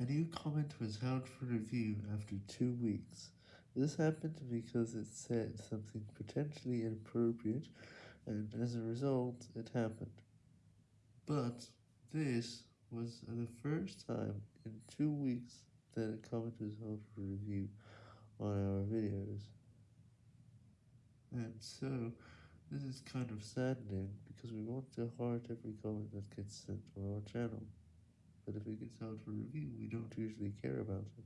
A new comment was held for review after two weeks. This happened because it said something potentially inappropriate, and as a result, it happened. But this was the first time in two weeks that a comment was held for review on our videos. And so, this is kind of saddening, because we want to heart every comment that gets sent on our channel, but if it gets out for review, we don't usually care about it.